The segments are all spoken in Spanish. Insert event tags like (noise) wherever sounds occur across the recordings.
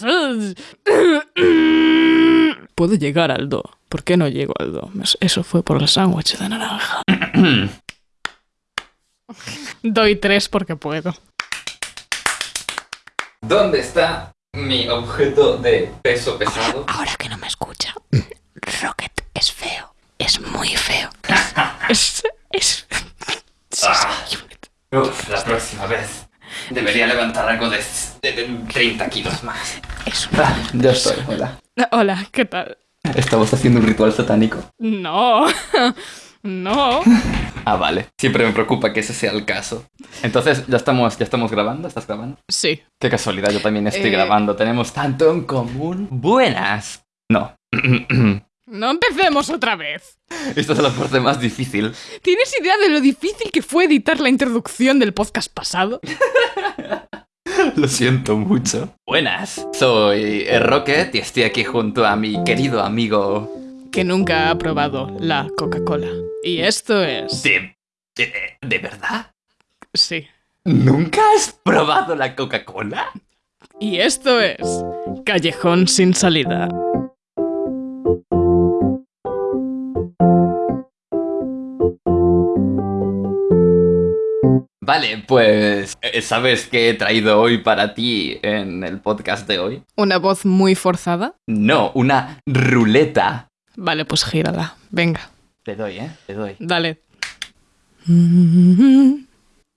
(coughs) Puedo llegar al do. ¿Por qué no llego al do? Eso fue por el sándwich de naranja. (coughs) Doy tres porque puedo. ¿Dónde está mi objeto de peso pesado? Ahora que no me escucha, Rocket es feo. Es muy feo. Es. es, Ah. Uf, la próxima vez debería levantar algo de, de 30 kilos más. es Ah, ya estoy, hola. Hola, ¿qué tal? Estamos haciendo un ritual satánico. No. (laughs) No. Ah, vale. Siempre me preocupa que ese sea el caso. Entonces, ¿ya estamos, ya estamos grabando? ¿Estás grabando? Sí. Qué casualidad, yo también estoy Eh. grabando. Tenemos tanto en común. Buenas. No. (clears throat) (clears throat) No empecemos otra vez. Esta es la parte más difícil. ¿Tienes idea de lo difícil que fue editar la introducción del podcast pasado? (laughs) Lo siento mucho. Buenas. Soy Rocket y estoy aquí junto a mi querido amigo. Que nunca ha probado la Coca-Cola. Y esto es... ¿De, de, de verdad? Sí. ¿Nunca has probado la Coca-Cola? Y esto es... Callejón sin salida. Vale, pues eh, ¿sabes qué he traído hoy para ti en el podcast de hoy? Una voz muy forzada. No, una ruleta. Vale, pues gírala. Venga, Te doy, ¿eh? Te doy. dale.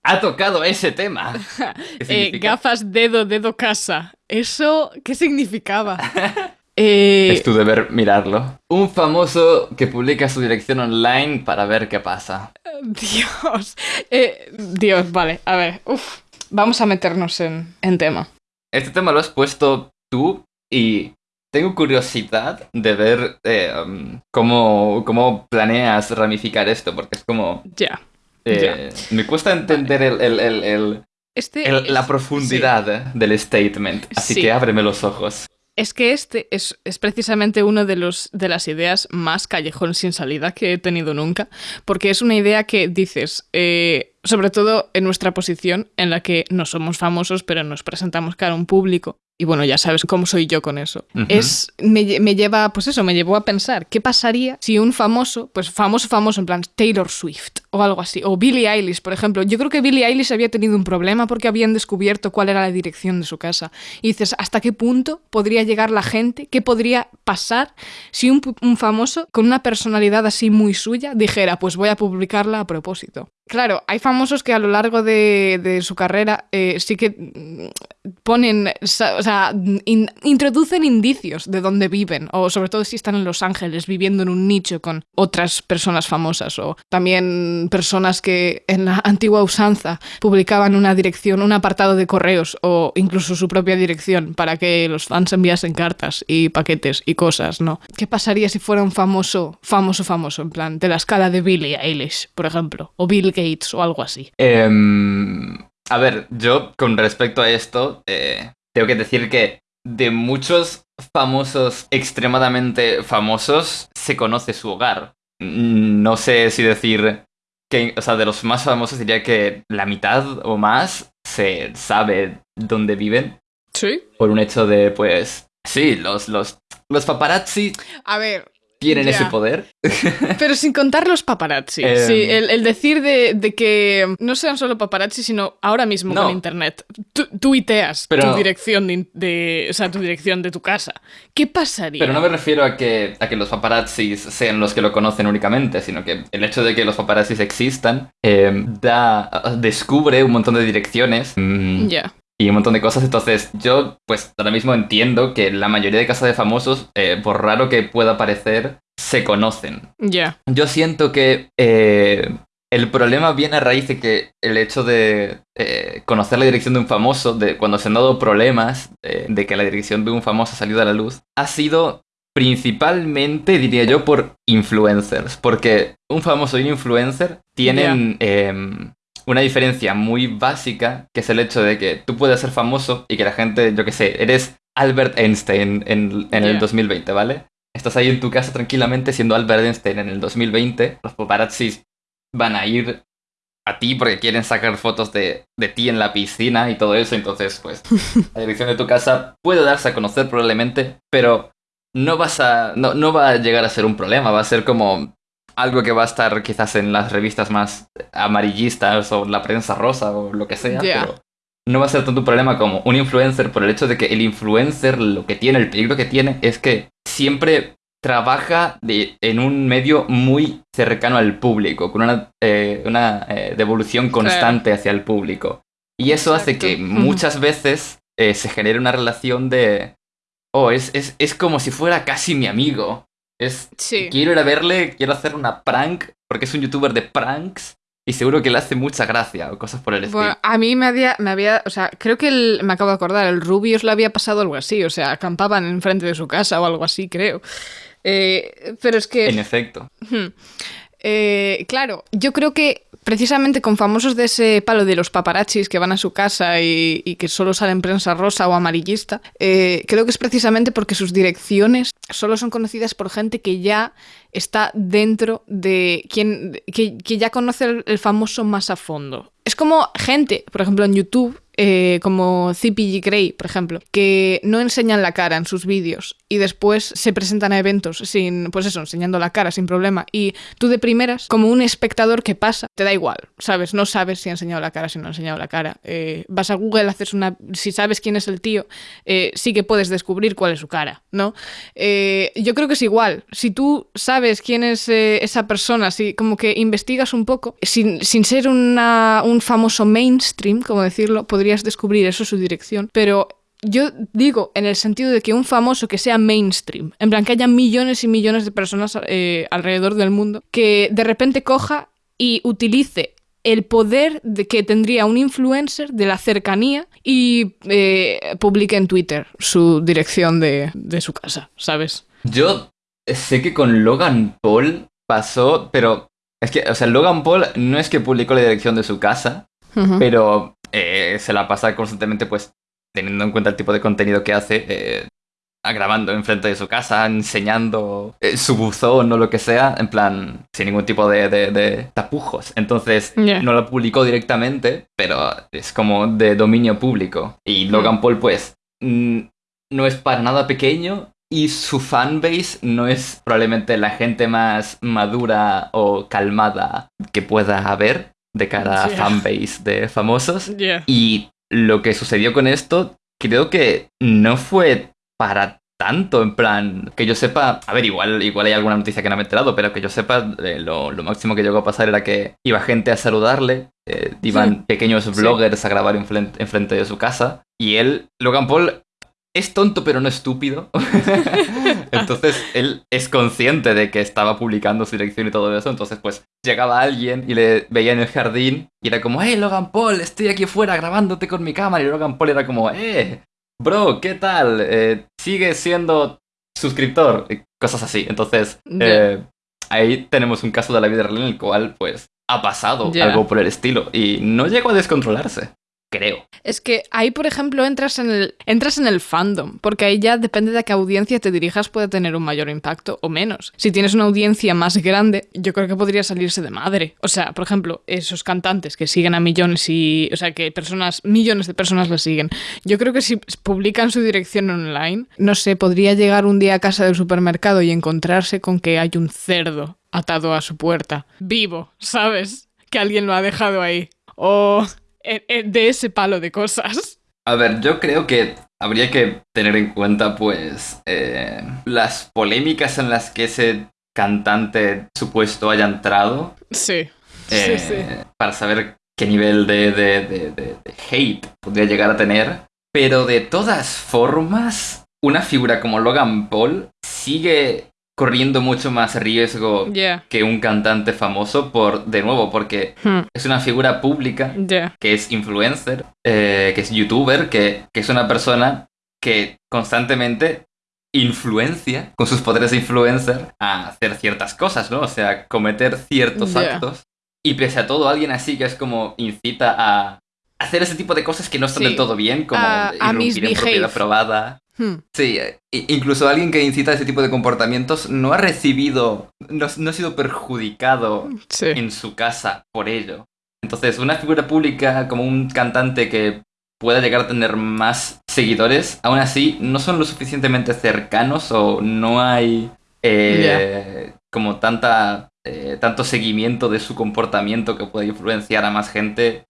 Ha tocado ese tema. (laughs) ¿Qué Eh, gafas, dedo, dedo, casa. ¿Eso qué significaba? (laughs) Eh, Es tu deber mirarlo. Un famoso que publica su dirección online para ver qué pasa. Dios. Eh, Dios, vale. A ver. Uf. Vamos a meternos en, en tema. Este tema lo has puesto tú y tengo curiosidad de ver eh, um, cómo, cómo planeas ramificar esto, porque es como... Ya. me cuesta entender el- el- el- el, Este El- la profundidad del statement, así Sí. que ábreme los ojos. Es que este es, es precisamente una de, los, de las ideas más callejón sin salida que he tenido nunca, porque es una idea que dices, eh, sobre todo en nuestra posición en la que no somos famosos, pero nos presentamos cara a un público. Y bueno, ya sabes cómo soy yo con eso. Es, me, me lleva, pues eso, me llevó a pensar, ¿qué pasaría si un famoso, pues famoso, famoso, en plan Taylor Swift o algo así, o Billie Eilish, por ejemplo? Yo creo que Billie Eilish había tenido un problema porque habían descubierto cuál era la dirección de su casa. Y dices, ¿hasta qué punto podría llegar la gente? ¿Qué podría pasar si un, un famoso con una personalidad así muy suya dijera, pues voy a publicarla a propósito? Claro, hay famosos que a lo largo de, su carrera eh, sí que mm, ponen, o sea, in- introducen indicios de dónde viven, o sobre todo si están en Los Ángeles viviendo en un nicho con otras personas famosas, o también personas que en la antigua usanza publicaban una dirección, un apartado de correos, o incluso su propia dirección para que los fans enviasen cartas y paquetes y cosas, ¿no? ¿Qué pasaría si fuera un famoso, famoso, famoso, en plan, de la escala de Billie Eilish, por ejemplo, o Bill Gates o algo así? Em, a ver, yo con respecto a esto, eh, tengo que decir que de muchos famosos extremadamente famosos se conoce su hogar. No sé si decir que, o sea, de los más famosos diría que la mitad o más se sabe dónde viven Sí. por un hecho de, pues, sí, los, los, los paparazzi A ver, tienen ese poder. (laughs) pero sin contar los paparazzi. Em. Sí, el, el decir de, de que no sean solo paparazzi, sino ahora mismo No. con internet. Tu, tuiteas Pero- tu dirección de, o sea, tu dirección de tu casa. ¿Qué pasaría? Pero no me refiero a que, a que los paparazzis sean los que lo conocen únicamente, sino que el hecho de que los paparazzis existan eh, da, descubre un montón de direcciones mm, Ya. Y un montón de cosas. Entonces yo, pues ahora mismo entiendo que la mayoría de casas de famosos, eh, por raro que pueda parecer, se conocen. Ya. Yo siento que eh, el problema viene a raíz de que el hecho de eh, conocer la dirección de un famoso, de cuando se han dado problemas eh, de que la dirección de un famoso ha salido a la luz, ha sido principalmente, diría yo, por influencers. Porque un famoso y un influencer tienen una diferencia muy básica, que es el hecho de que tú puedes ser famoso y que la gente, yo qué sé, eres Albert Einstein en, en el Ya. 2020, ¿vale? Estás ahí en tu casa tranquilamente siendo Albert Einstein en el 2020, los paparazzis van a ir a ti porque quieren sacar fotos de, de ti en la piscina y todo eso. Entonces, pues, (laughs) la dirección de tu casa puede darse a conocer probablemente, pero no vas a. No, no va a llegar a ser un problema. Va a ser como algo que va a estar quizás en las revistas más amarillistas o la prensa rosa o lo que sea, pero no va a ser tanto un problema como un influencer por el hecho de que el influencer lo que tiene, el peligro que tiene es que siempre trabaja de- en un medio muy cercano al público, con una, eh, una eh, devolución constante hacia el público. Y eso hace que muchas veces eh, se genere una relación de... Oh, es, es, es como si fuera casi mi amigo. Es, Sí. quiero ir a verle, quiero hacer una prank, porque es un youtuber de pranks y seguro que le hace mucha gracia o cosas por el estilo. Bueno, a mí me había, me había, o sea, creo que el- me acabo de acordar, el Rubius le había pasado algo así, o sea, acampaban enfrente de su casa o algo así, creo. Eh, pero es que... En efecto. Hmm. Eh, claro, yo creo que precisamente con famosos de ese palo de los paparazzis que van a su casa y, que solo salen prensa rosa o amarillista, eh, creo que es precisamente porque sus direcciones solo son conocidas por gente que ya está dentro de quien que, ya conoce el famoso más a fondo. Es como gente, por ejemplo, en YouTube, eh, como CPG Grey, por ejemplo, que no enseñan la cara en sus vídeos y después se presentan a eventos sin, pues eso, enseñando la cara sin problema. Y tú de primeras, como un espectador que pasa, te da igual, ¿sabes? No sabes si ha enseñado la cara, si no ha enseñado la cara. Eh, vas a Google, haces una... Si sabes quién es el tío, eh, sí que puedes descubrir cuál es su cara, ¿no? Eh, yo creo que es igual. Si tú sabes quién es esa persona, si como que investigas un poco, sin, ser un famoso mainstream, como decirlo, podrías descubrir eso, su dirección. Pero yo digo en el sentido de que un famoso que sea mainstream, en plan que haya millones y millones de personas eh, alrededor del mundo, que de repente coja y utilice el poder de que tendría un influencer de la cercanía y eh, publique en Twitter su dirección de, de su casa, ¿sabes? Yo sé que con Logan Paul pasó, pero es que, o sea, Logan Paul no es que publicó la dirección de su casa, pero eh, se la pasa constantemente, pues, teniendo en cuenta el tipo de contenido que hace, eh, grabando enfrente de su casa, enseñando eh, su buzón o lo que sea, en plan, sin ningún tipo de, de- de tapujos. Entonces, no lo publicó directamente, pero es como de dominio público. Y Logan Mm. Paul, pues, mm, no es para nada pequeño. Y su fanbase no es probablemente la gente más madura o calmada que pueda haber de cara a Ya. fanbase de famosos. Y lo que sucedió con esto, creo que no fue para tanto, en plan, que yo sepa, a ver, igual, igual hay alguna noticia que no me he enterado, pero que yo sepa, eh, lo, lo máximo que llegó a pasar era que iba gente a saludarle, eh, iban pequeños Sí. bloggers a grabar enfrente, enfrente de su casa, y él, Logan Paul, es tonto pero no estúpido. (laughs) entonces él es consciente de que estaba publicando su dirección y todo eso. Entonces pues llegaba alguien y le veía en el jardín y era como, hey Logan Paul, estoy aquí fuera grabándote con mi cámara. Y Logan Paul era como, eh, bro, ¿qué tal? Eh, sigue siendo suscriptor. Y cosas así. Entonces eh, ahí tenemos un caso de la vida real en el cual pues ha pasado algo por el estilo y no llegó a descontrolarse. Creo. Es que ahí, por ejemplo, entras en, el, entras en el fandom, porque ahí ya depende de a qué audiencia te dirijas, puede tener un mayor impacto o menos. Si tienes una audiencia más grande, yo creo que podría salirse de madre. O sea, por ejemplo, esos cantantes que siguen a millones y. O sea, que personas, millones de personas les siguen. Yo creo que si publican su dirección online, no sé, podría llegar un día a casa del supermercado y encontrarse con que hay un cerdo atado a su puerta, vivo, ¿sabes? Que alguien lo ha dejado ahí. O eh, de ese palo de cosas. A ver, yo creo que habría que tener en cuenta, pues, eh, las polémicas en las que ese cantante supuesto haya entrado Sí. eh, Sí, sí. para saber qué nivel de, de- de- de- de hate podría llegar a tener. Pero de todas formas, una figura como Logan Paul sigue corriendo mucho más riesgo que un cantante famoso por, de nuevo, porque Hmm, es una figura pública que es influencer, eh, que es youtuber, que, que es una persona que constantemente influencia con sus poderes de influencer a hacer ciertas cosas, ¿no? O sea, cometer ciertos actos. Y pese a todo, alguien así que es como incita a hacer ese tipo de cosas que no están Sí. del todo bien, como A- a irrumpir en misbehave. propiedad probada. Hmm, Sí, eh, incluso alguien que incita a ese tipo de comportamientos no ha recibido, no, no ha sido perjudicado Sí. en su casa por ello. Entonces, una figura pública como un cantante que pueda llegar a tener más seguidores, aún así no son lo suficientemente cercanos o no hay eh, como tanta eh, tanto seguimiento de su comportamiento que pueda influenciar a más gente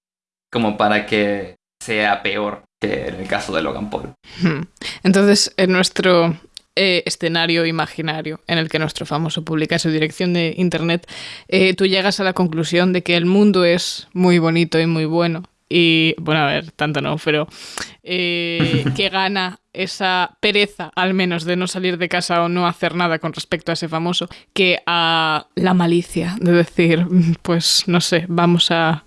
como para que sea peor que en el caso de Logan Paul. Hmm. Entonces, en nuestro eh, escenario imaginario en el que nuestro famoso publica su dirección de internet, eh, tú llegas a la conclusión de que el mundo es muy bonito y muy bueno y, bueno, a ver, tanto no, pero eh, que gana esa pereza, al menos, de no salir de casa o no hacer nada con respecto a ese famoso, que a la malicia de decir, pues, no sé, vamos a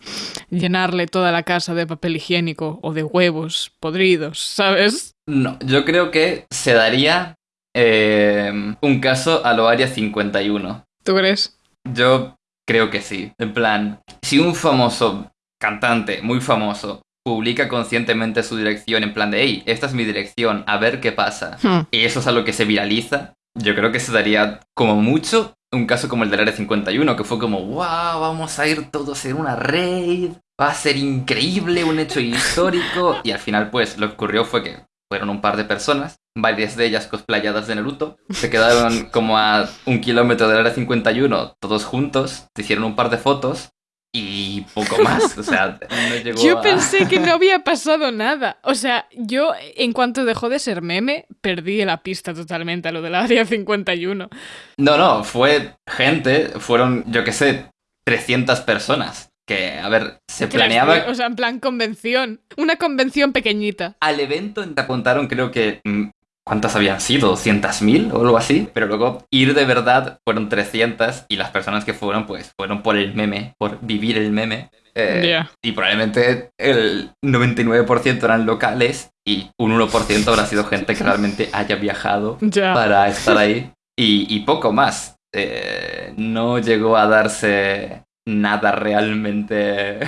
llenarle toda la casa de papel higiénico o de huevos podridos, ¿sabes? No, yo creo que se daría eh, un caso a lo Área 51. ¿Tú crees? Yo creo que sí. En plan, si un famoso cantante muy famoso publica conscientemente su dirección en plan de, hey, esta es mi dirección, a ver qué pasa. Hmm. Y eso es algo que se viraliza. Yo creo que se daría como mucho un caso como el del Área 51, que fue como, wow, vamos a ir todos en una raid, va a ser increíble, un hecho histórico. Y al final, pues, lo que ocurrió fue que fueron un par de personas, varias de ellas cosplayadas de Naruto, se quedaron (laughs) como a un kilómetro del Área 51, todos juntos, se hicieron un par de fotos y poco más. O sea, (laughs) no llegó Yo a- pensé que no (laughs) había pasado nada. O sea, yo, en cuanto dejó de ser meme, perdí la pista totalmente a lo del Área 51. No, no, fue gente, fueron, yo qué sé, 300 personas. Que, a ver, se planeaba... O sea, en plan convención. Una convención pequeñita. Al evento te apuntaron creo que... mm, ¿Cuántas habían sido? ¿200.000 o algo así? Pero luego ir de verdad fueron 300 y las personas que fueron pues fueron por el meme, por vivir el meme. Eh. Y probablemente el 99% eran locales y un 1% habrá sido gente que realmente haya viajado para estar ahí. Y, y poco más. Eh, no llegó a darse nada realmente...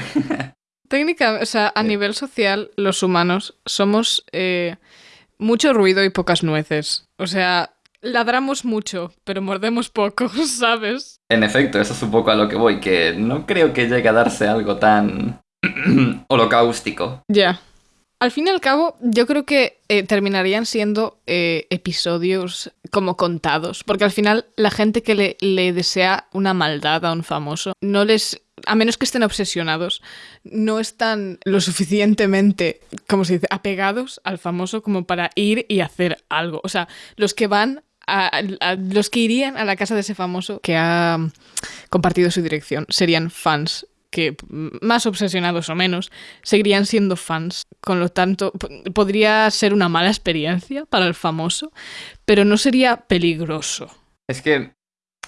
Técnica, o sea, a nivel social, los humanos somos eh, mucho ruido y pocas nueces. O sea, ladramos mucho, pero mordemos poco, (laughs) ¿sabes? En efecto, eso es un poco a lo que voy, que no creo que llegue a darse algo tan (clears throat) holocáustico. Ya. Al fin y al cabo, yo creo que eh, terminarían siendo eh, episodios como contados, porque al final la gente que le, desea una maldad a un famoso, no les, a menos que estén obsesionados, no están lo suficientemente, como se dice, apegados al famoso como para ir y hacer algo. O sea, los que van a- los que irían a la casa de ese famoso que ha compartido su dirección serían fans que más obsesionados o menos seguirían siendo fans. Con lo tanto, podría ser una mala experiencia para el famoso, pero no sería peligroso. Es que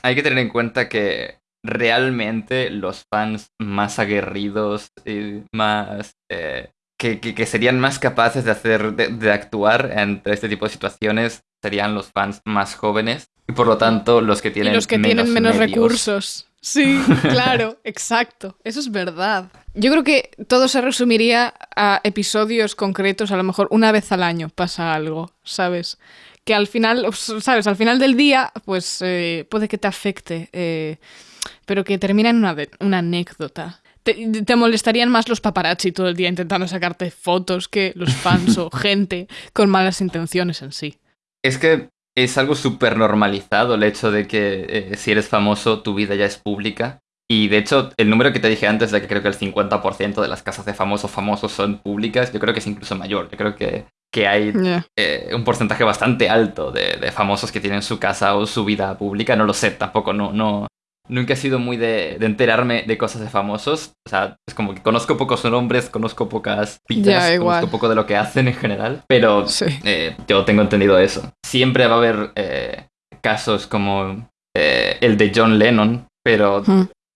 hay que tener en cuenta que realmente los fans más aguerridos y más... eh, que, que- que serían más capaces de hacer, de, de actuar entre este tipo de situaciones serían los fans más jóvenes y por lo tanto los que Y tienen los que tienen menos recursos. Sí, claro, (laughs) exacto. Eso es verdad. Yo creo que todo se resumiría a episodios concretos, a lo mejor una vez al año pasa algo, ¿sabes? Que al final, ¿sabes? Al final del día, pues eh, puede que te afecte, eh, pero que termina en una, anécdota. Te, te molestarían más los paparazzi todo el día intentando sacarte fotos que los fans (laughs) o gente con malas intenciones en sí. Es que es algo súper normalizado el hecho de que eh, si eres famoso tu vida ya es pública. Y de hecho, el número que te dije antes de que creo que el 50% de las casas de famosos famosos son públicas, yo creo que es incluso mayor. Yo creo que, que hay eh, un porcentaje bastante alto de, de famosos que tienen su casa o su vida pública. No lo sé tampoco, no, no. Nunca he sido muy de, de enterarme de cosas de famosos. O sea, es como que conozco pocos nombres, conozco pocas igual. conozco poco de lo que hacen en general. Pero Sí. eh, yo tengo entendido eso. Siempre va a haber eh, casos como eh, el de John Lennon, pero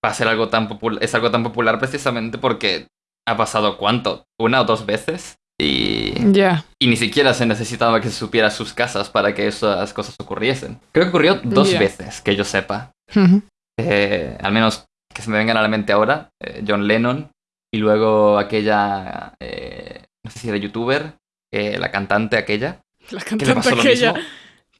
va a ser algo tan popular, es algo tan popular precisamente porque ha pasado cuánto, una o dos veces y, y ni siquiera se necesitaba que se supiera sus casas para que esas cosas ocurriesen. Creo que ocurrió dos veces, que yo sepa. Eh, al menos que se me vengan a la mente ahora, eh, John Lennon y luego aquella, eh, no sé si era youtuber, eh, la cantante aquella. La le cantante pasó lo aquella. mismo.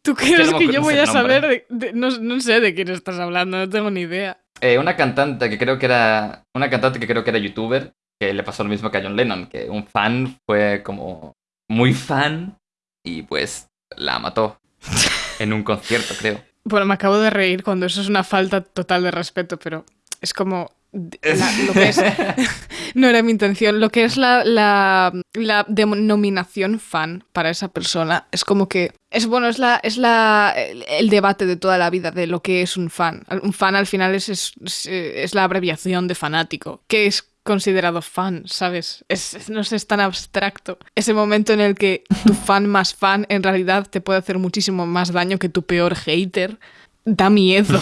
¿Tú crees que, yo voy a saber? de- de- no, no sé de quién estás hablando, no tengo ni idea. eh, una cantante que creo que era. Una cantante que creo que era youtuber, que le pasó lo mismo que a John Lennon, que un fan fue como muy fan y pues la mató (laughs) en un concierto, creo. Bueno, me acabo de reír cuando eso es una falta total de respeto, pero es como lo que es, (laughs) (laughs) no era mi intención, lo que es la, la, la, denominación fan para esa persona es como que es bueno, es la es la el, debate de toda la vida de lo que es un fan. Un fan al final es, es, es la abreviación de fanático, que es considerado fan, ¿sabes? Es, no sé, es tan abstracto. Ese momento en el que tu (laughs) fan más fan en realidad te puede hacer muchísimo más daño que tu peor hater. Da miedo.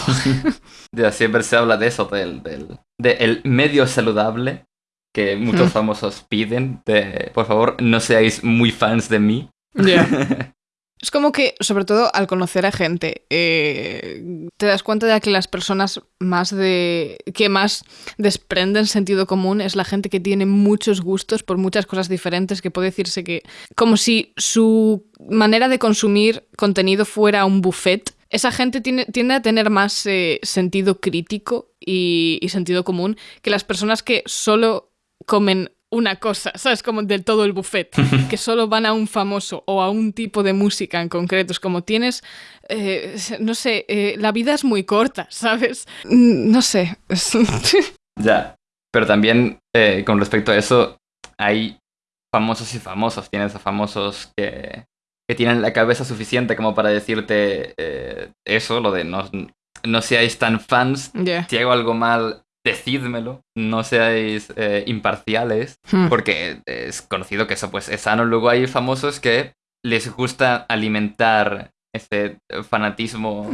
(laughs) siempre se habla de eso, del, del, medio saludable que muchos hmm. famosos piden. De, por favor, no seáis muy fans de mí. (laughs) Es como que, sobre todo al conocer a gente, eh, te das cuenta de que las personas más de. que más desprenden sentido común es la gente que tiene muchos gustos por muchas cosas diferentes, que puede decirse que. como si su manera de consumir contenido fuera un buffet. Esa gente tiene, tiende a tener más eh, sentido crítico y sentido común que las personas que solo comen una cosa, ¿sabes? Como del todo el buffet, (laughs) que solo van a un famoso o a un tipo de música en concreto. Es como tienes, eh, no sé, eh, la vida es muy corta, (laughs) ¿sabes? Mm, no sé. (laughs) ya, pero también eh, con respecto a eso, hay famosos y famosos. Tienes a famosos que, que tienen la cabeza suficiente como para decirte eso, lo de no, no seáis tan fans. Si hago algo mal, decídmelo, no seáis eh, imparciales, hmm. porque es conocido que eso pues es sano. Luego hay famosos que les gusta alimentar ese fanatismo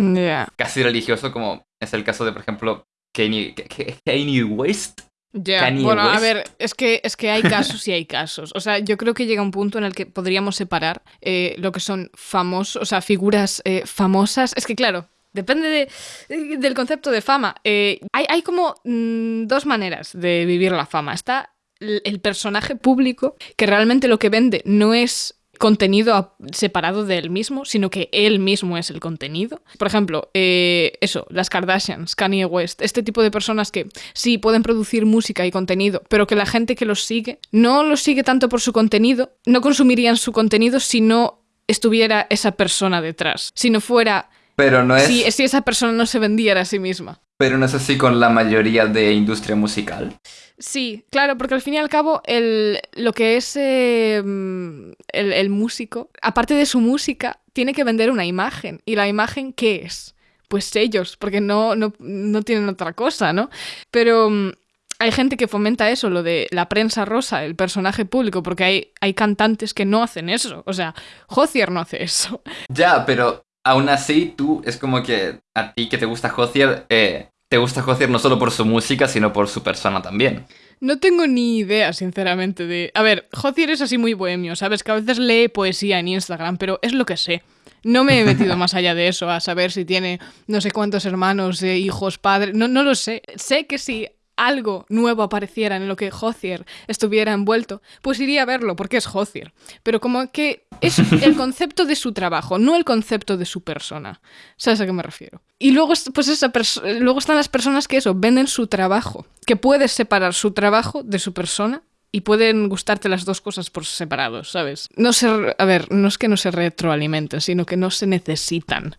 casi religioso, como es el caso de, por ejemplo, Kanye, West. Ya, bueno, a ver, es que, es que hay casos y hay casos. O sea, yo creo que llega un punto en el que podríamos separar eh, lo que son famosos, o sea, figuras eh, famosas. Es que, claro, Depende del concepto de fama. Eh, hay, como mm, dos maneras de vivir la fama. Está el personaje público, que realmente lo que vende no es contenido separado de él mismo, sino que él mismo es el contenido. Por ejemplo, eh, eso, las Kardashians, Kanye West, este tipo de personas que sí pueden producir música y contenido, pero que la gente que los sigue no los sigue tanto por su contenido, no consumirían su contenido si no estuviera esa persona detrás, si no fuera pero no es... Si, si esa persona no se vendiera a sí misma. Pero no es así con la mayoría de industria musical. Sí, claro, porque al fin y al cabo el, lo que es em, el, músico, aparte de su música, tiene que vender una imagen. ¿Y la imagen qué es? Pues ellos, porque no, no, no tienen otra cosa, ¿no? Pero mm, hay gente que fomenta eso, lo de la prensa rosa, el personaje público, porque hay, hay cantantes que no hacen eso. O sea, Hozier no hace eso. Ya, pero aún así, tú es como que a ti que te gusta Hozier, eh, te gusta Hozier no solo por su música, sino por su persona también. No tengo ni idea, sinceramente, de... A ver, Hozier es así muy bohemio, ¿sabes? Que a veces lee poesía en Instagram, pero es lo que sé. No me he metido (laughs) más allá de eso, a saber si tiene no sé cuántos hermanos, eh, hijos, padres... No, no lo sé. Sé que sí algo nuevo apareciera en lo que Hozier estuviera envuelto, pues iría a verlo porque es Hozier. Pero como que es el (laughs) concepto de su trabajo, no el concepto de su persona. ¿Sabes a qué me refiero? Y luego, pues esa luego están las personas que eso, venden su trabajo, que puedes separar su trabajo de su persona y pueden gustarte las dos cosas por separado, ¿sabes? No se, a ver, no es que no se retroalimenten, sino que no se necesitan.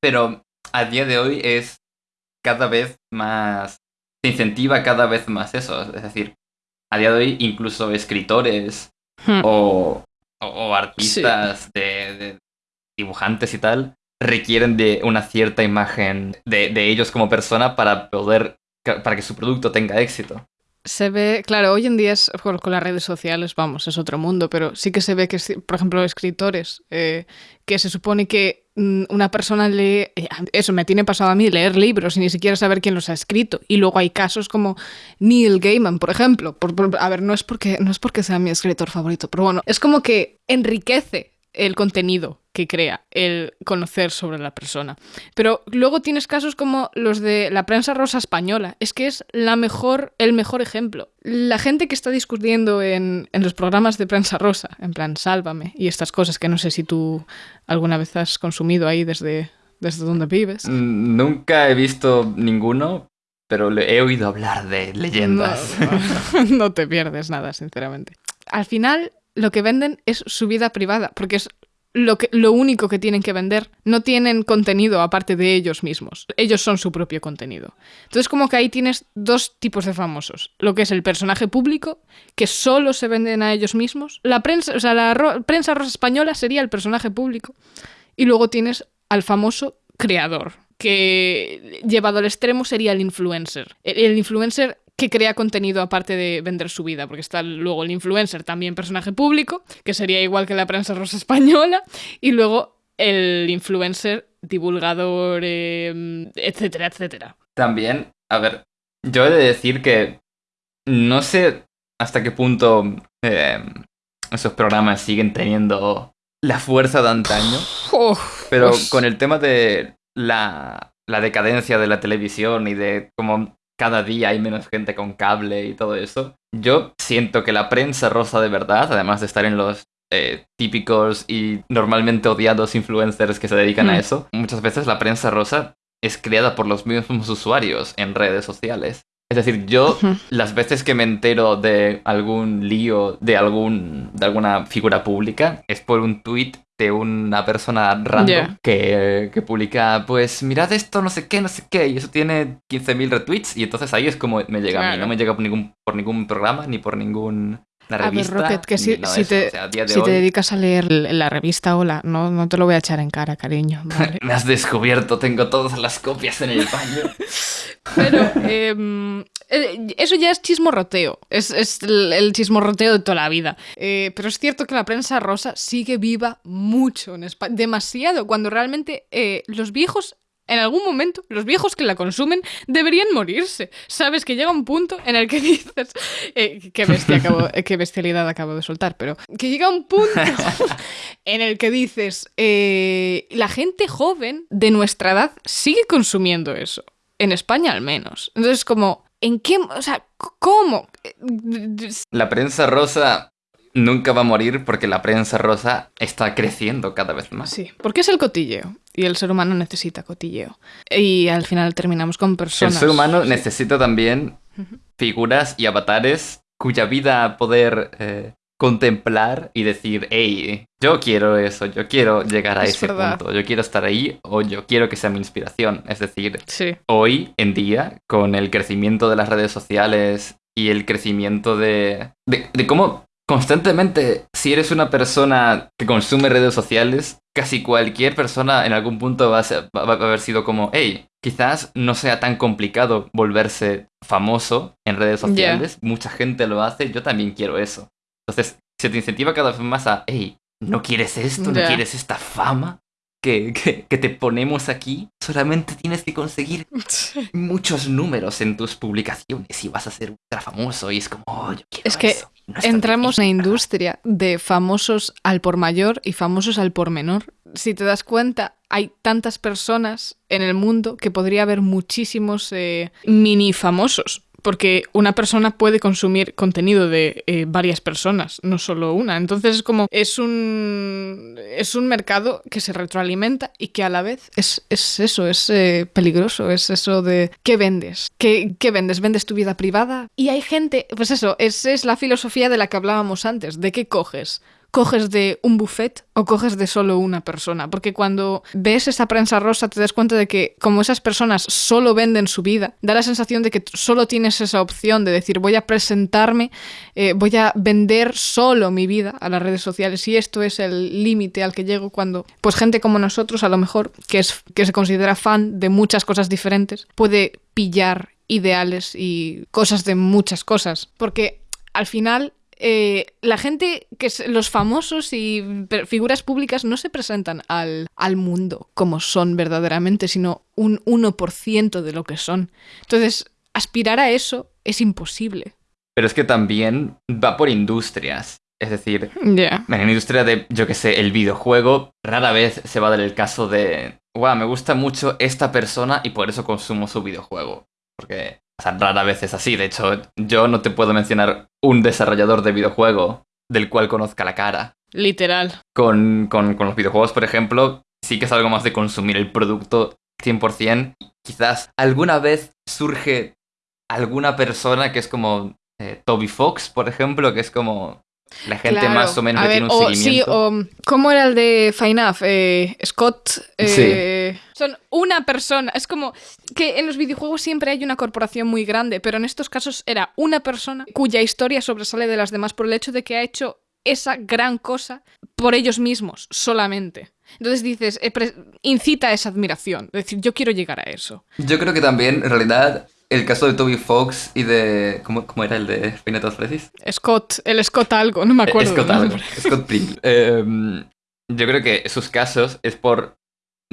Pero a día de hoy es cada vez más se incentiva cada vez más eso. Es decir, a día de hoy incluso escritores hmm. o, artistas de, dibujantes y tal requieren de una cierta imagen de, de ellos como persona para poder para que su producto tenga éxito. Se ve, claro, hoy en día es, con, las redes sociales, vamos, es otro mundo, pero sí que se ve que, por ejemplo, escritores, eh, que se supone que mm, una persona lee, eh, eso me tiene pasado a mí, leer libros y ni siquiera saber quién los ha escrito. Y luego hay casos como Neil Gaiman, por ejemplo. a ver, no es, porque, no es porque sea mi escritor favorito, pero bueno, es como que enriquece el contenido que crea, el conocer sobre la persona. Pero luego tienes casos como los de la prensa rosa española. Es que es la mejor, el mejor ejemplo. La gente que está discutiendo en, en los programas de prensa rosa, en plan, sálvame, y estas cosas que no sé si tú alguna vez has consumido ahí desde, desde donde vives. Mm, nunca he visto ninguno, pero le he oído hablar de leyendas. No, no, no te pierdes nada, sinceramente. Al final, lo que venden es su vida privada, porque es lo, que, lo único que tienen que vender. No tienen contenido aparte de ellos mismos. Ellos son su propio contenido. Entonces, como que ahí tienes dos tipos de famosos. Lo que es el personaje público, que solo se venden a ellos mismos. La prensa, o sea, la prensa rosa española sería el personaje público. Y luego tienes al famoso creador, que llevado al extremo sería el influencer. El influencer que crea contenido aparte de vender su vida, porque está luego el influencer, también personaje público, que sería igual que la prensa rosa española, y luego el influencer, divulgador, eh, etcétera, etcétera. También, a ver, yo he de decir que no sé hasta qué punto eh, esos programas siguen teniendo la fuerza de antaño, Oh, pero con el tema de la, la decadencia de la televisión y de cómo cada día hay menos gente con cable y todo eso, yo siento que la prensa rosa de verdad, además de estar en los eh, típicos y normalmente odiados influencers que se dedican a Hmm. eso, muchas veces la prensa rosa es creada por los mismos usuarios en redes sociales. Es decir, yo las veces que me entero de algún lío de algún de alguna figura pública es por un tweet de una persona random que, que publica, pues mirad esto, no sé qué, no sé qué, y eso tiene 15.000 retweets, y entonces ahí es como me llega a mí, no me llega por ningún, por ningún programa ni por ningún una A ver, revista. Rocket, que si, si te, O sea, a día de si te dedicas a leer la revista Hola, no, no te lo voy a echar en cara, cariño. (laughs) ¿vale? me has descubierto, tengo todas las copias en el baño. (laughs) Pero em, eh, eso ya es chismorroteo. Es, es el, el chismorroteo de toda la vida. Eh, pero es cierto que la prensa rosa sigue viva mucho en España. Demasiado. Cuando realmente eh, los viejos. En algún momento, los viejos que la consumen deberían morirse. Sabes que llega un punto en el que (laughs) dices. eh, qué, bestia acabo- eh, qué bestialidad acabo de soltar, pero. Que llega un punto (laughs) en el que dices. eh, la gente joven de nuestra edad sigue consumiendo eso en España al menos. Entonces, como, ¿en qué? O sea, ¿cómo? La prensa rosa nunca va a morir porque la prensa rosa está creciendo cada vez más. Sí, porque es el cotilleo. Y el ser humano necesita cotilleo. Y al final terminamos con El personas. ser humano necesita también figuras y avatares cuya vida poder eh, contemplar y decir, hey, yo quiero eso, yo quiero llegar a Es ese verdad. punto, yo quiero estar ahí o yo quiero que sea mi inspiración. Es decir, Sí. hoy en día, con el crecimiento de las redes sociales y el crecimiento de, de, de cómo constantemente, si eres una persona que consume redes sociales, casi cualquier persona en algún punto va a, ser- va- a haber sido como, hey, quizás no sea tan complicado volverse famoso en redes sociales, mucha gente lo hace, yo también quiero eso. Entonces, se te incentiva cada vez más a, hey, ¿no quieres esto? ¿No quieres esta fama? Que, que, que te ponemos aquí, solamente tienes que conseguir (laughs) muchos números en tus publicaciones y vas a ser ultra famoso y es como, oh, yo quiero Es que eso. No Entramos en una industria de famosos al por mayor y famosos al por menor. Si te das cuenta, hay tantas personas en el mundo que podría haber muchísimos eh, mini famosos. Porque una persona puede consumir contenido de eh, varias personas, no solo una. Entonces es como, es un, es un mercado que se retroalimenta y que a la vez es, es eso, es eh, peligroso, es eso de ¿qué vendes? ¿Qué, ¿Qué vendes? ¿Vendes tu vida privada? Y hay gente, pues eso, esa es la filosofía de la que hablábamos antes, ¿de qué coges? ¿Coges de un buffet o coges de solo una persona? Porque cuando ves esa prensa rosa te das cuenta de que como esas personas solo venden su vida, da la sensación de que solo tienes esa opción de decir voy a presentarme, eh, voy a vender solo mi vida a las redes sociales y esto es el límite al que llego cuando pues gente como nosotros a lo mejor que es que se considera fan de muchas cosas diferentes puede pillar ideales y cosas de muchas cosas porque al final eh, la gente que es, los famosos y figuras públicas no se presentan al, al mundo como son verdaderamente, sino un 1% de lo que son. Entonces, aspirar a eso es imposible. Pero es que también va por industrias. Es decir, Ya. en la industria de, yo que sé, el videojuego, rara vez se va a dar el caso de, wow, me gusta mucho esta persona y por eso consumo su videojuego. Porque, sea, rara vez es así. De hecho, yo no te puedo mencionar un desarrollador de videojuego del cual conozca la cara. Literal. Con, con, con los videojuegos, por ejemplo, sí que es algo más de consumir el producto 100%. Quizás alguna vez surge alguna persona que es como eh, Toby Fox, por ejemplo, que es como la gente Claro. más o menos A que ver, tiene un o, sí, seguimiento. o ¿cómo era el de FINAF? Eh, Scott. eh, Son una persona. Es como que en los videojuegos siempre hay una corporación muy grande, pero en estos casos era una persona cuya historia sobresale de las demás por el hecho de que ha hecho esa gran cosa por ellos mismos, solamente. Entonces dices, eh, incita a esa admiración. Es decir, yo quiero llegar a eso. Yo creo que también, en realidad, el caso de Toby Fox y de... ¿Cómo, cómo era el de Final Freddy's? Scott, el Scott algo, no me acuerdo. Scott algo. Scott Pringle. (laughs) Eh, yo creo que sus casos es por...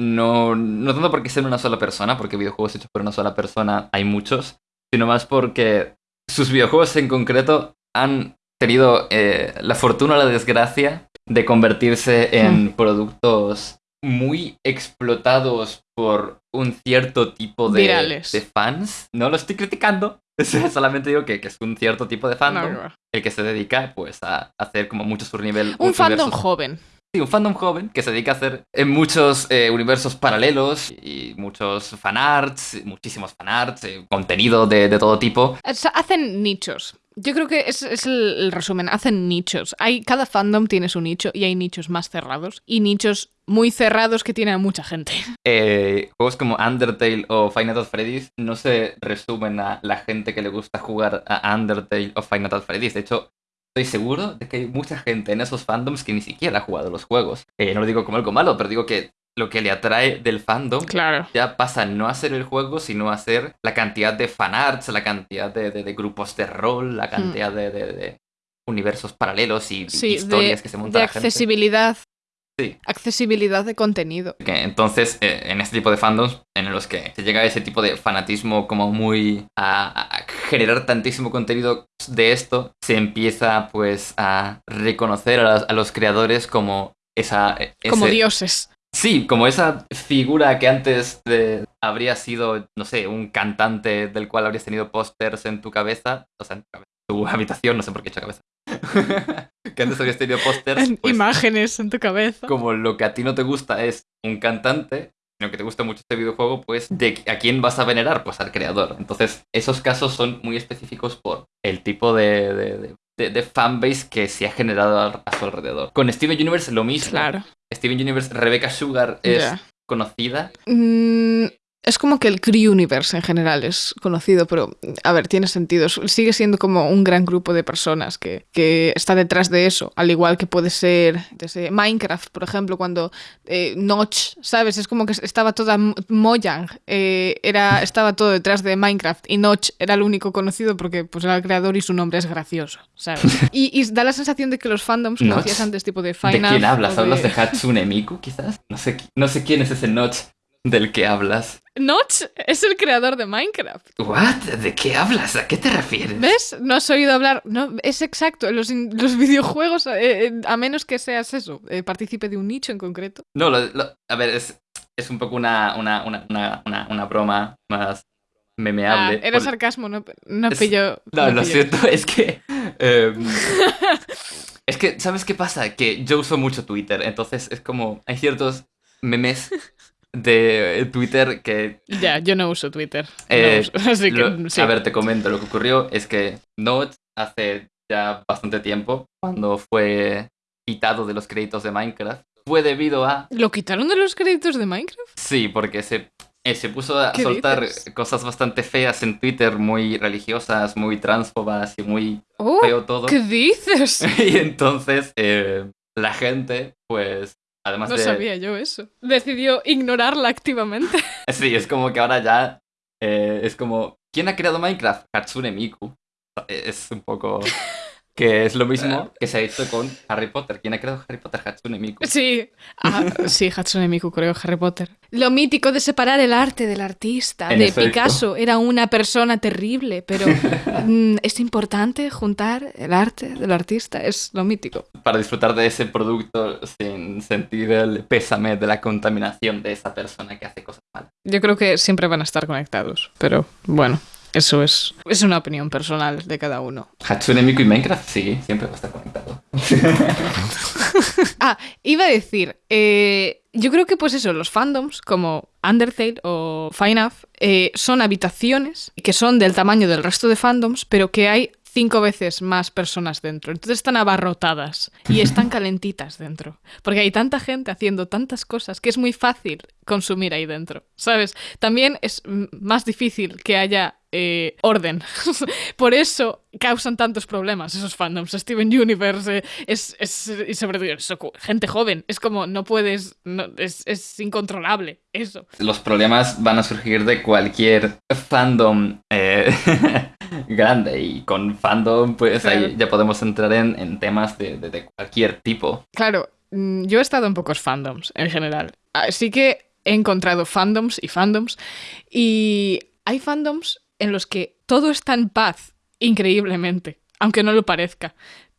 No, no tanto porque sean una sola persona, porque videojuegos hechos por una sola persona hay muchos, sino más porque sus videojuegos en concreto han tenido eh, la fortuna o la desgracia de convertirse en productos muy explotados por un cierto tipo de, de fans. No lo estoy criticando, (laughs) solamente digo que, que es un cierto tipo de fandom No, no. el que se dedica pues a hacer como mucho su nivel Un fandom joven. Sí, un fandom joven que se dedica a hacer en muchos eh, universos paralelos y muchos fanarts, muchísimos fanarts, eh, contenido de, de todo tipo. O sea, hacen nichos. Yo creo que es, es el, resumen. Hacen nichos. Hay, cada fandom tiene su nicho y hay nichos más cerrados y nichos muy cerrados que tienen a mucha gente. (laughs) Eh, juegos como Undertale o Final Fantasy Freddy's no se resumen a la gente que le gusta jugar a Undertale o Final Fantasy Freddy's. De hecho, estoy seguro de que hay mucha gente en esos fandoms que ni siquiera ha jugado los juegos. Eh, no lo digo como algo malo, pero digo que lo que le atrae del fandom Claro. ya pasa no a ser el juego, sino a ser la cantidad de fanarts, la cantidad de, de- de grupos de rol, la cantidad de, de- de universos paralelos y. Sí, historias que se monta de la gente. accesibilidad. Sí. Accesibilidad de contenido. Entonces, eh, en este tipo de fandoms, en los que se llega a ese tipo de fanatismo como muy... a, a generar tantísimo contenido de esto, se empieza pues a reconocer a, los creadores como esa... e- Como dioses. Sí, como esa figura que antes de- habría sido, no sé, un cantante del cual habrías tenido pósters en tu cabeza, o sea, en tu, cabeza, tu (laughs) habitación, no sé por qué he hecho cabeza. (laughs) que antes habrías tenido pósters, pues, Imágenes en tu cabeza. como lo que a ti no te gusta es un cantante, sino que te gusta mucho este videojuego, pues, ¿de a quién vas a venerar? Pues al creador. Entonces, esos casos son muy específicos por el tipo de, de, de- de- de fanbase que se ha generado a su alrededor. Con Steven Universe lo mismo. Claro. Steven Universe, Rebecca Sugar es conocida. Mm, es como que el Cree Universe en general es conocido, pero a ver, tiene sentido. Sigue siendo como un gran grupo de personas que, que está detrás de eso, al igual que puede ser desde Minecraft, por ejemplo, cuando eh, Notch, ¿sabes? Es como que estaba toda Mojang, eh, era, estaba todo detrás de Minecraft y Notch era el único conocido porque pues, era el creador y su nombre es gracioso, ¿sabes? (laughs) Y, y da la sensación de que los fandoms, como decías antes, tipo de ¿De Final quién hablas? ¿Hablas de Hatsune Miku, quizás? No sé, no sé quién es ese Notch del que hablas. Notch es el creador de Minecraft. ¿What? ¿De qué hablas? ¿A qué te refieres? ¿Ves? No has oído hablar. No, es exacto. Los, los (laughs) videojuegos, eh, eh, a menos que seas eso, eh, partícipe de un nicho en concreto. No, lo- lo- a ver, es, es un poco una, una, una, una, una, broma más memeable. Ah, era sarcasmo, no, no Es- pillo. No, no lo pillo. siento, (laughs) es que... em, (laughs) es que, ¿sabes qué pasa? Que yo uso mucho Twitter, entonces es como... Hay ciertos memes de Twitter que... Ya, yo no uso Twitter. No Eh, uso, (laughs) así que, lo- sí. A ver, te comento, lo que ocurrió es que Notch hace ya bastante tiempo, cuando fue quitado de los créditos de Minecraft, fue debido a... ¿Lo quitaron de los créditos de Minecraft? Sí, porque se, eh, se puso a ¿Qué soltar dices? cosas bastante feas en Twitter, muy religiosas, muy transfobas y muy Oh, feo todo. ¿Qué dices? (laughs) Y entonces eh, la gente, pues, además No de... sabía yo eso. Decidió ignorarla activamente. (laughs) Sí, es como que ahora ya eh, es como... ¿Quién ha creado Minecraft? Hatsune Miku. Es un poco... (laughs) Que es lo mismo que se ha hecho con Harry Potter. ¿Quién ha creado Harry Potter? Hatsune Miku. Sí. Ah, sí, Hatsune Miku, creo, Harry Potter. Lo mítico de separar el arte del artista. En de efecto. Picasso era una persona terrible, pero (laughs) mm, es importante juntar el arte del artista. Es lo mítico. Para disfrutar de ese producto sin sentir el pésame de la contaminación de esa persona que hace cosas malas. Yo creo que siempre van a estar conectados, pero bueno, eso es, es una opinión personal de cada uno. Hatsune Miku y Minecraft, sí, siempre va a estar conectado. (laughs) Ah, iba a decir, eh, yo creo que pues eso, los fandoms como Undertale o Fine eh, son habitaciones que son del tamaño del resto de fandoms, pero que hay cinco veces más personas dentro. Entonces están abarrotadas y están (laughs) calentitas dentro. Porque hay tanta gente haciendo tantas cosas que es muy fácil consumir ahí dentro, ¿sabes? También es más difícil que haya eh, orden. (laughs) Por eso causan tantos problemas esos fandoms. Steven Universe eh, es, es, y sobre todo eso, gente joven. Es como no puedes, no, es, es, incontrolable eso. Los problemas van a surgir de cualquier fandom eh, (laughs) grande y con fandom pues claro. ahí ya podemos entrar en, en temas de, de, de cualquier tipo. Claro, mm, yo he estado en pocos fandoms en general. Así que he encontrado fandoms y fandoms y hay fandoms en los que todo está en paz, increíblemente, aunque no lo parezca.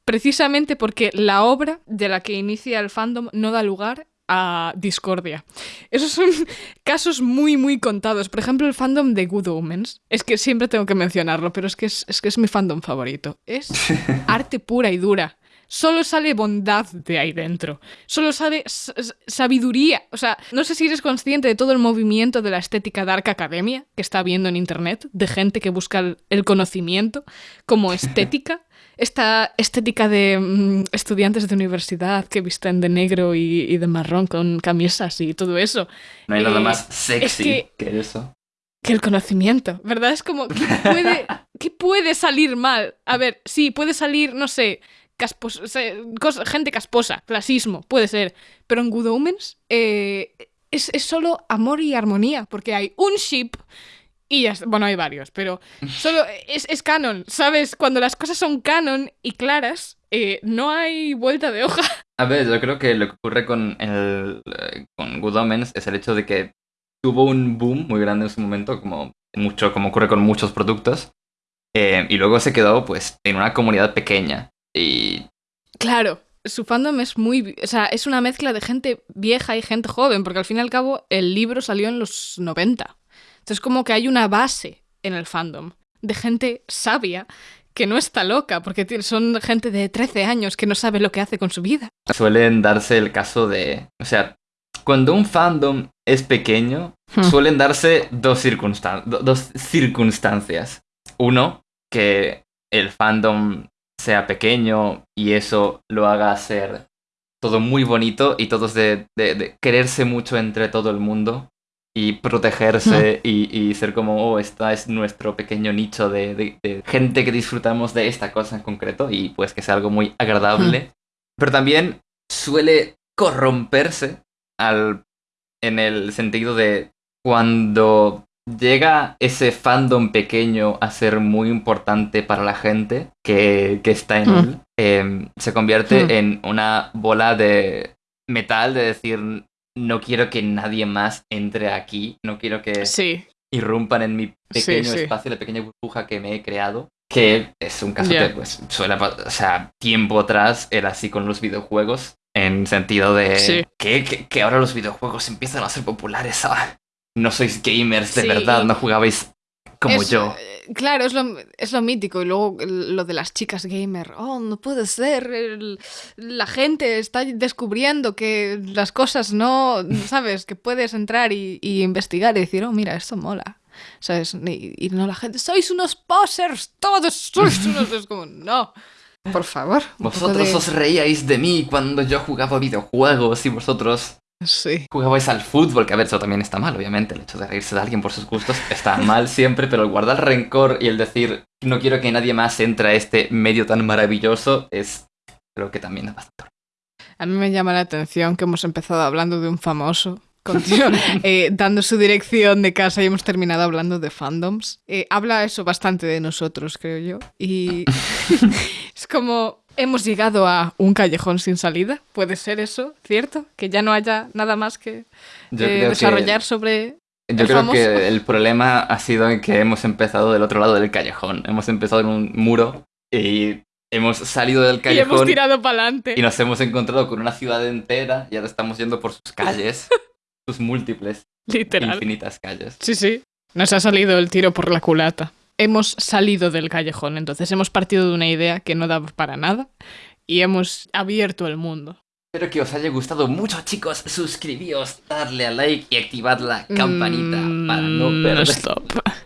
Precisamente porque la obra de la que inicia el fandom no da lugar a discordia. Esos son (laughs) casos muy, muy contados. Por ejemplo, el fandom de Good Omens. Es que siempre tengo que mencionarlo, pero es que es, es que es mi fandom favorito. Es (laughs) arte pura y dura. Solo sale bondad de ahí dentro. Solo sale sabiduría. O sea, no sé si eres consciente de todo el movimiento de la estética Dark Academia que está viendo en internet, de gente que busca el conocimiento como (laughs) estética. Esta estética de mmm, estudiantes de universidad que visten de negro y, y, de marrón con camisas y todo eso. No hay eh, nada más sexy es que, que eso que el conocimiento, ¿verdad? Es como, ¿qué puede, (laughs) ¿qué puede salir mal? A ver, sí, puede salir, no sé, caspos, o sea, cosa, gente casposa, clasismo, puede ser. Pero en Good Omens eh, es, es, solo amor y armonía, porque hay un ship y ya, bueno, hay varios, pero (laughs) solo es, es canon, ¿sabes? Cuando las cosas son canon y claras, eh, no hay vuelta de hoja. (laughs) A ver, yo creo que lo que ocurre con, el, con Good Omens es el hecho de que tuvo un boom muy grande en su momento, como, mucho, como ocurre con muchos productos. Eh, y luego se quedó pues en una comunidad pequeña. Y... Claro, su fandom es muy... O sea, es una mezcla de gente vieja y gente joven, porque al fin y al cabo el libro salió en los 90. Entonces como que hay una base en el fandom de gente sabia que no está loca, porque son gente de 13 años que no sabe lo que hace con su vida. Suelen darse el caso de... O sea, cuando un fandom es pequeño, hmm. suelen darse dos, circunstan dos circunstancias. Uno, que el fandom sea pequeño y eso lo haga ser todo muy bonito y todos de, de, de quererse mucho entre todo el mundo y protegerse mm. y, y, ser como, oh, esta es nuestro pequeño nicho de, de, de, gente que disfrutamos de esta cosa en concreto y pues que sea algo muy agradable. Mm. Pero también suele corromperse al, en el sentido de cuando llega ese fandom pequeño a ser muy importante para la gente que, que está en mm. él, eh, se convierte mm. en una bola de metal de decir, no quiero que nadie más entre aquí, no quiero que sí. irrumpan en mi pequeño sí, sí. espacio, la pequeña burbuja que me he creado. Que es un caso yeah. que pues suele, o sea, tiempo atrás era así con los videojuegos, en sentido de que, que, que, ahora los videojuegos empiezan a ser populares. Ah, no sois gamers de sí. verdad, no jugabais como es, yo. Claro, es lo, es lo mítico. Y luego lo de las chicas gamer. Oh, no puede ser. El, la gente está descubriendo que las cosas no. ¿Sabes? Que puedes entrar y, y investigar y decir, oh, mira, esto mola. ¿Sabes? Y, y, no la gente. Sois unos posers, todos sois unos. (laughs) es como, no. Por favor. Vosotros de... os reíais de mí cuando yo jugaba videojuegos y vosotros Sí. Jugabais al fútbol, que a ver, eso también está mal, obviamente. El hecho de reírse de alguien por sus gustos está mal siempre, pero el guardar rencor y el decir no quiero que nadie más entre a este medio tan maravilloso es. Creo que también es bastante. A mí me llama la atención que hemos empezado hablando de un famoso. (laughs) eh, dando su dirección de casa y hemos terminado hablando de fandoms. Eh, habla eso bastante de nosotros, creo yo. Y (laughs) (laughs) es como Hemos llegado a un callejón sin salida. ¿Puede ser eso, cierto? Que ya no haya nada más que eh, desarrollar que, sobre. Yo creo famoso? que el problema ha sido que hemos empezado del otro lado del callejón. Hemos empezado en un muro y hemos salido del callejón. Y hemos tirado para adelante. Y nos hemos encontrado con una ciudad entera y ahora estamos yendo por sus calles, (laughs) sus múltiples, Literal. infinitas calles. Sí, sí. Nos ha salido el tiro por la culata hemos salido del callejón, entonces hemos partido de una idea que no daba para nada y hemos abierto el mundo. Espero que os haya gustado mucho, chicos. Suscribíos, darle a like y activad la campanita para no Mm, perder. stop.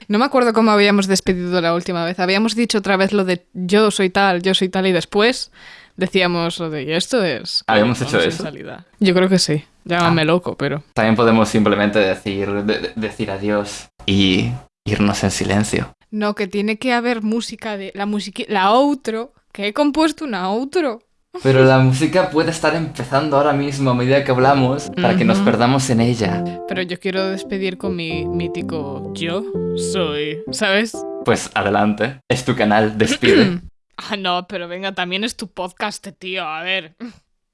No me acuerdo cómo habíamos despedido la última vez. Habíamos dicho otra vez lo de yo soy tal, yo soy tal y después decíamos lo de y esto es. ¿Habíamos hecho eso? salida. Yo creo que sí. Llámame Ah. loco, pero. También podemos simplemente decir, de- de- decir adiós y irnos en silencio. No, que tiene que haber música de. La música. La outro. Que he compuesto una outro. Pero la música puede estar empezando ahora mismo a medida que hablamos para que nos perdamos en ella. Pero yo quiero despedir con mi mítico yo soy. ¿Sabes? Pues adelante. Es tu canal, despide. (clears throat) Ah, no, pero venga, también es tu podcast, tío. A ver.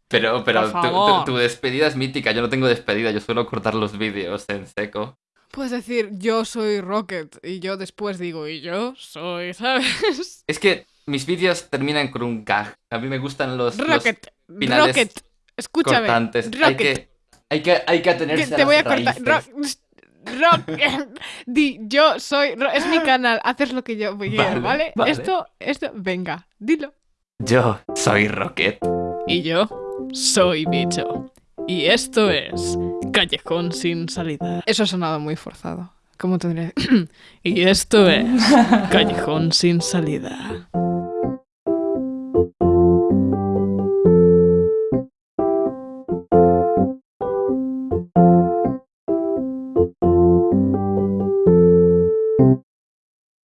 Pero, pero tu, tu despedida es mítica. Yo no tengo despedida, yo suelo cortar los vídeos en seco. Puedes decir yo soy Rocket y yo después digo y yo soy, (laughs) ¿sabes? Es que mis vídeos terminan con un gag. A mí me gustan los, los Rocket, finales Rocket, escúchame. cortantes. Hay que, hay que, hay que atenerse te a voy a cortar. raíces. Rock, Rock, (laughs) di yo soy, es mi canal, haces lo que yo quiero, Vale, ¿vale? vale. Esto, esto, venga, dilo. Yo soy Rocket. Y yo soy bicho. Y esto es Callejón sin salida. Eso ha sonado muy forzado. ¿Cómo tendría? (clears throat) y esto es (laughs) Callejón sin salida.